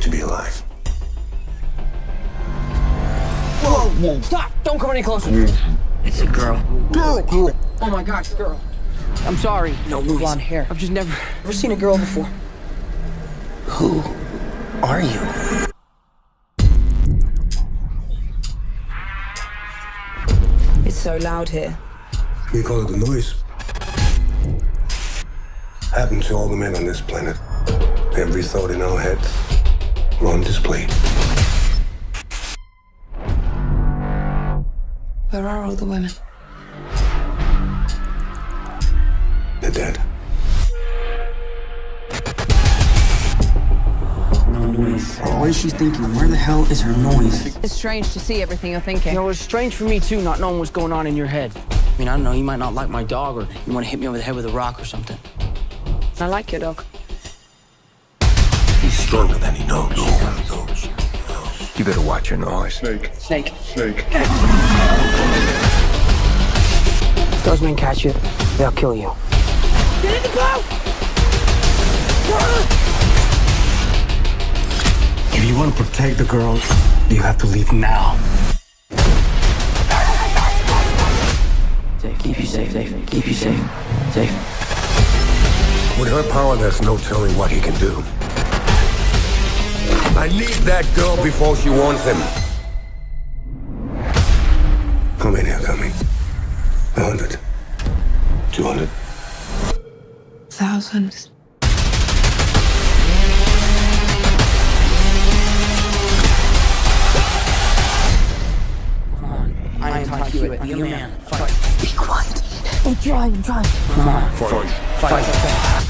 to be alive. Whoa, whoa, stop! Don't come any closer. It's a girl. Girl, girl. Oh my gosh, girl. I'm sorry. No, Louise. Blonde hair. I've just never... Never seen a girl before. Who are you? It's so loud here. We call it the noise. Happened to all the men on this planet. Every thought in our heads on display. Where are all the women? They're dead. No noise. What is she thinking? Where the hell is her noise? It's strange to see everything you're thinking. You know, it's strange for me too, not knowing what's going on in your head. I mean, I don't know. You might not like my dog, or you want to hit me over the head with a rock or something. I like your dog. He's stronger than he knows. You better watch your noise. Snake. Snake. Snake. If those men catch you, they'll kill you. Get in the boat! If you want to protect the girl, you have to leave now. Safe. Keep you safe. Safe. Keep you safe. Safe. With her power, there's no telling what he can do. I need that girl before she wants him. How many are coming? A hundred? Two hundred? Thousands. Come on. I am Todd Hewitt. I'm man. Fight. Be quiet. I'm trying, I'm trying. Come on. Fight. Fight.